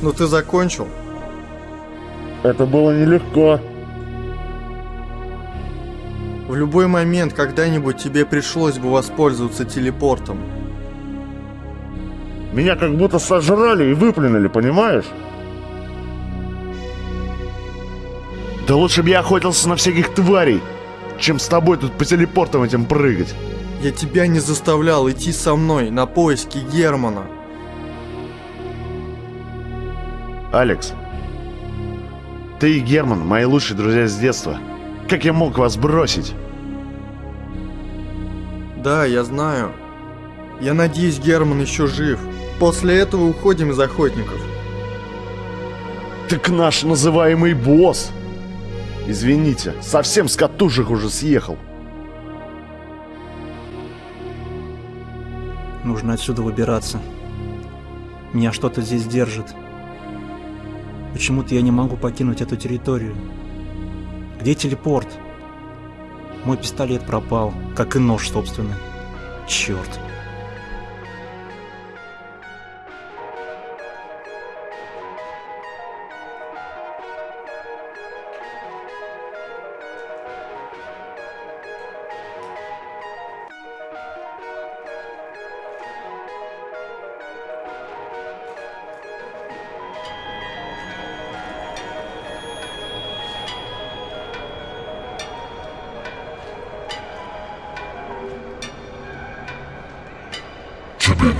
Ну ты закончил? Это было нелегко. В любой момент когда-нибудь тебе пришлось бы воспользоваться телепортом. Меня как будто сожрали и выплюнули, понимаешь? Да лучше бы я охотился на всяких тварей, чем с тобой тут по телепортам этим прыгать. Я тебя не заставлял идти со мной на поиски Германа. Алекс, ты и Герман мои лучшие друзья с детства. Как я мог вас бросить? Да, я знаю. Я надеюсь, Герман еще жив. После этого уходим из охотников. Так наш называемый босс. Извините, совсем с катушек уже съехал. Нужно отсюда выбираться. Меня что-то здесь держит. Почему-то я не могу покинуть эту территорию. Где телепорт? Мой пистолет пропал, как и нож, собственно. Черт.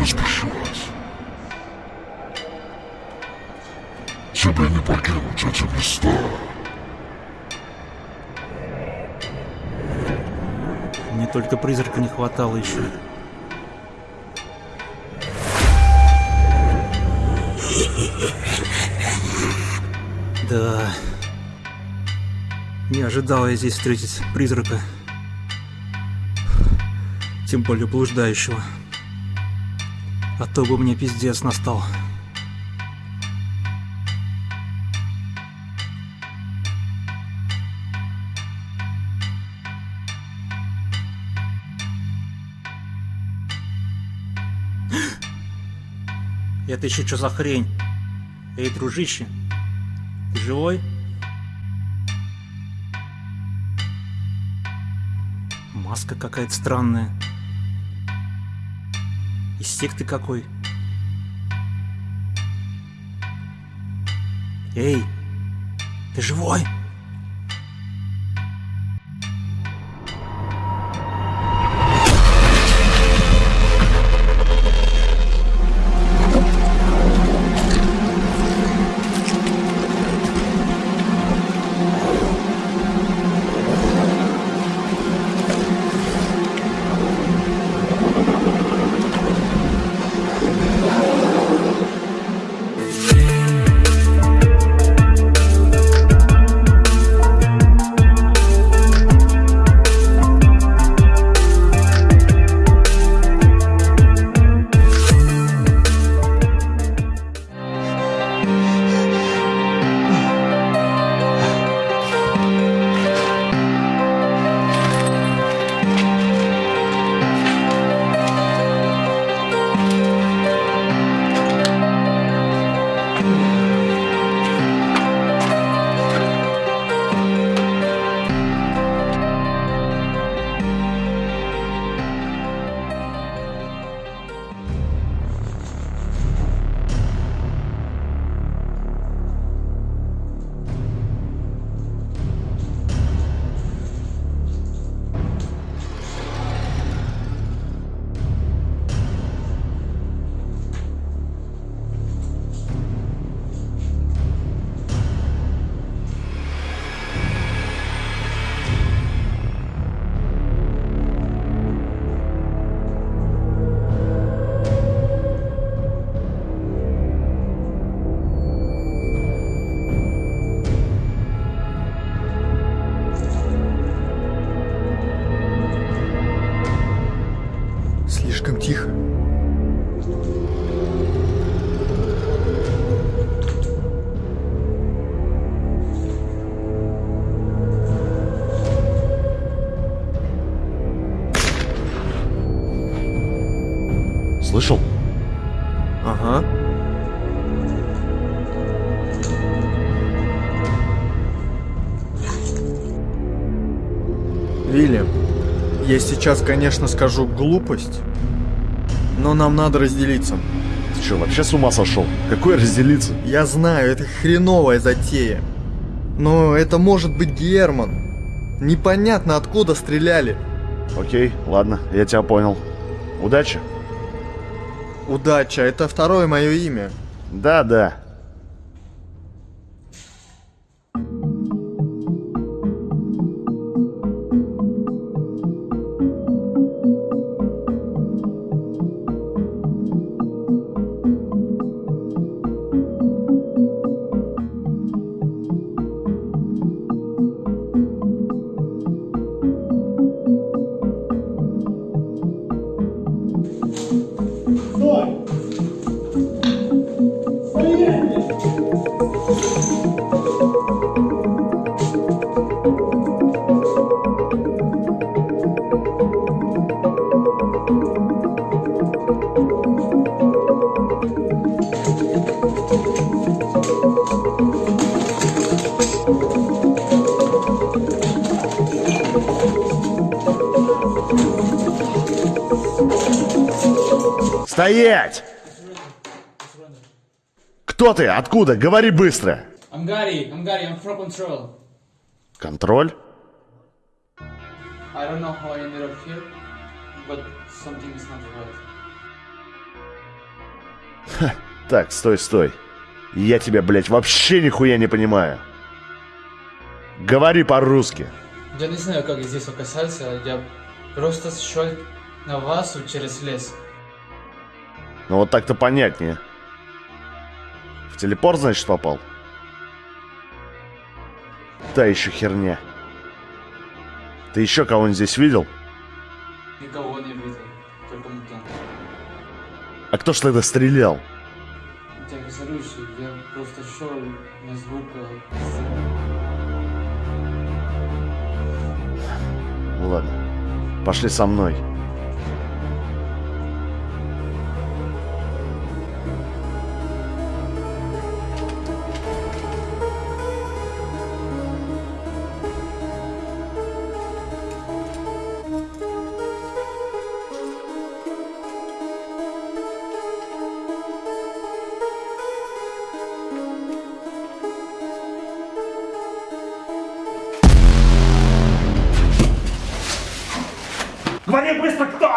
Не спешилось. Тебе не покинуть эти места. Мне только призрака не хватало еще. Да. Не ожидал я здесь встретить призрака. Тем более блуждающего. А то бы мне пиздец настал. Это еще что за хрень? Эй, дружище, ты живой? Маска какая-то странная. Из секты какой? Эй, ты живой? Я сейчас, конечно, скажу глупость, но нам надо разделиться. Ты что, вообще с ума сошел? Какой разделиться? Я знаю, это хреновая затея. Но это может быть Герман. Непонятно откуда стреляли. Окей, ладно, я тебя понял. Удачи. Удача, это второе мое имя. Да, да. Стоять! Кто ты? Откуда? Говори быстро. I'm Gary. I'm Gary. I'm from Control. Контроль? I don't know how I ended up here, but something is not right. Так, стой, стой. Я тебя, блядь, вообще нихуя не понимаю. Говори по-русски. Я не знаю, как здесь оказался. Я просто шел на вас через лес. Ну вот так-то понятнее. В телепорт, значит, попал? Та еще херня. Ты еще кого-нибудь здесь видел? Никого не видел, только мутант. А кто ж тогда стрелял? Я безоружный, я просто шел на звук. ладно. Пошли со мной.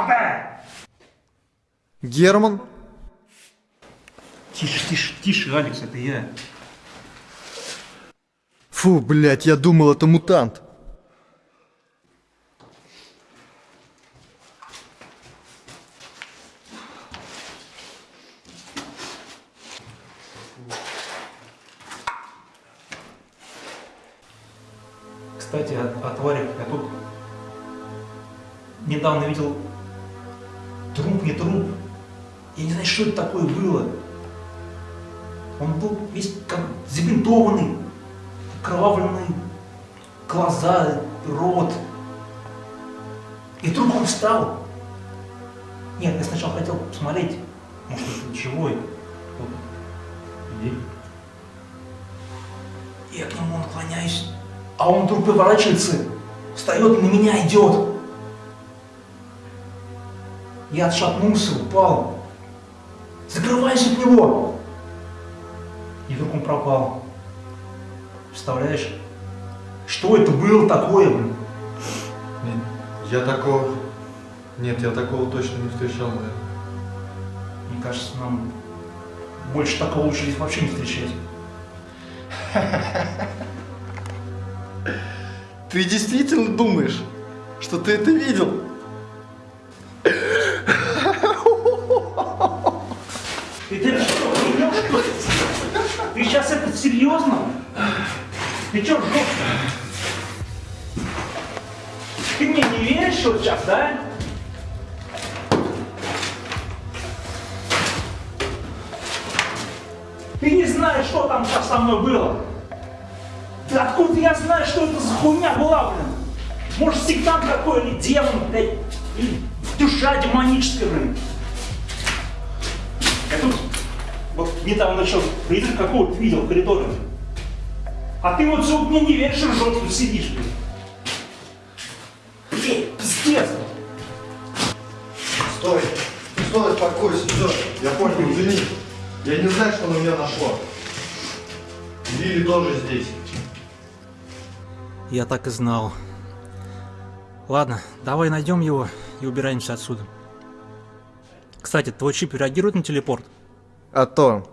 Ты! Герман? Тише, тише, тише, Алекс, это я. Фу, блядь, я думал, это мутант. Кстати, о, о тварях. Я тут недавно видел труп, труп. Я не знаю, что это такое было. Он был весь как забинтованный, кровавленные глаза, рот. И вдруг он встал. Нет, я сначала хотел посмотреть, может, это живой. Я к нему наклоняюсь, а он вдруг поворачивается, встает на меня идет. Я отшатнулся, упал. Закрываюсь от него. И вдруг он пропал. Представляешь? Что это было такое, блин? Я такого... Нет, я такого точно не встречал, наверное. Мне кажется, нам больше такого лучше здесь вообще не встречать. Ты действительно думаешь, что ты это видел? Ты, что, охренел, что ли? Ты сейчас это серьезно? Ты что, жопа? Ты мне не веришь, что сейчас, да? Ты не знаешь, что там сейчас со мной было. Да откуда я знаю, что это за хуйня была, блин? Может, сектант какой или демон, блядь, душа демоническая, блин. Не там начал призрак какого-то видел в коридоре. А ты вот зуб мне не веришь, и жестко сидишь, блин. Блин, пиздец. Стой. Стой, успокойся, все. Я понял, извини. Я не знаю, что на меня нашло. Лили тоже здесь. Я так и знал. Ладно, давай найдем его и убираемся отсюда. Кстати, твой чип реагирует на телепорт? А то.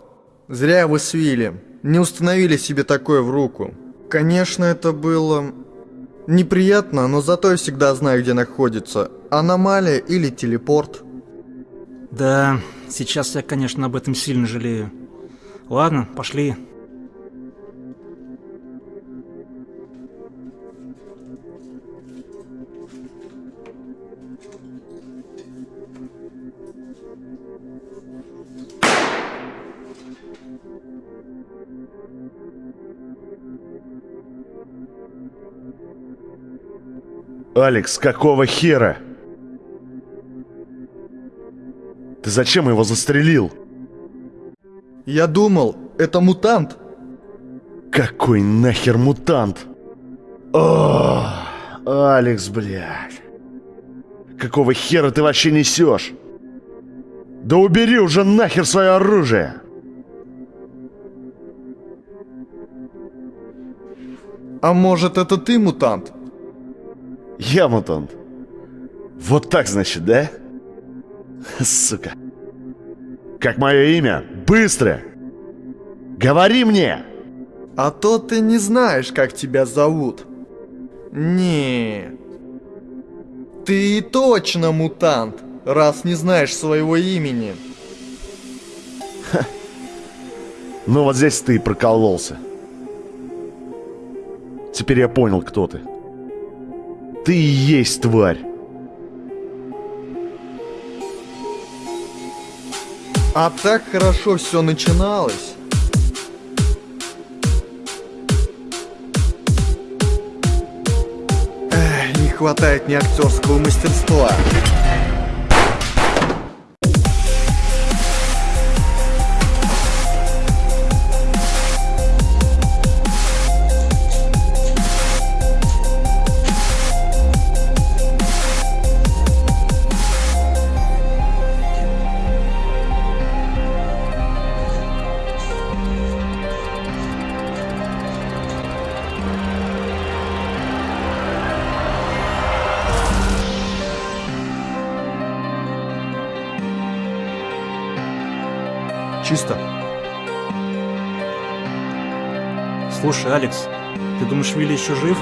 Зря вы с Вилли не установили себе такое в руку. Конечно, это было неприятно, но зато я всегда знаю, где находится. Аномалия или телепорт. Да, сейчас я, конечно, об этом сильно жалею. Ладно, пошли. Алекс, какого хера? Ты зачем его застрелил? Я думал, это мутант. Какой нахер мутант? О, Алекс, блядь. Какого хера ты вообще несешь? Да убери уже нахер свое оружие! А может, это ты мутант? Я мутант. Вот так, значит, да? Сука. Как мое имя? Быстро! Говори мне! А то ты не знаешь, как тебя зовут. Не. Ты точно мутант, раз не знаешь своего имени. Ну вот здесь ты прокололся. Теперь я понял, кто ты. Ты и есть тварь. А так хорошо все начиналось. Не хватает мне актерского мастерства. Чисто. Слушай, Алекс, ты думаешь, Вилли еще жив?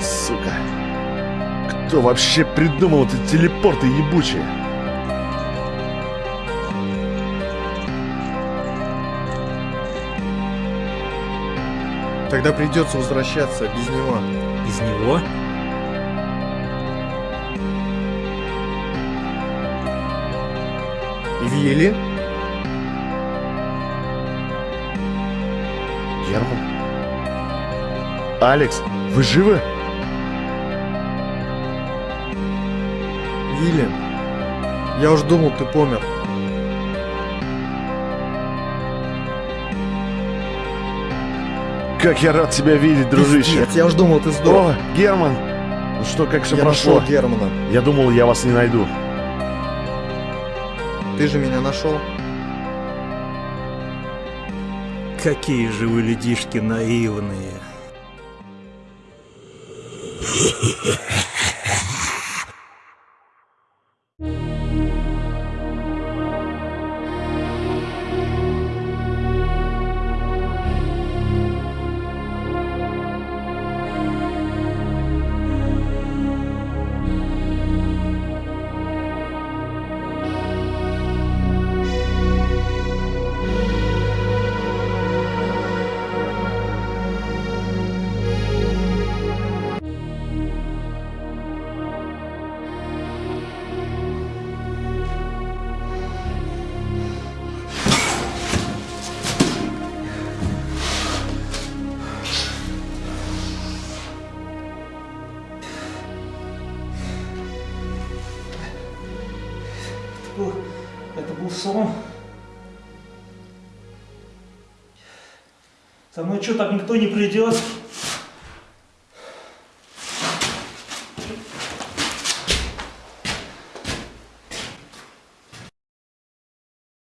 Сука. Кто вообще придумал эти телепорты ебучие? Тогда придется возвращаться без него. Из него? Вилли? Герман? Алекс, вы живы? Вилли? Я уж думал, ты помер. Как я рад тебя видеть, дружище. Пиздец, я уж думал, ты сдох. О, Герман! Ну что, как все я прошло? нашел Германа. Я думал, я вас не найду. Ты же меня нашел. Какие же вы людишки наивные. лицо. Со мной что, так никто не придет.